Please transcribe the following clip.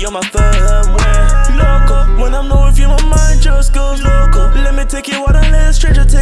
you're my firm when Loco, when I'm low with you, my mind just goes local. Let me take you out and let a stranger take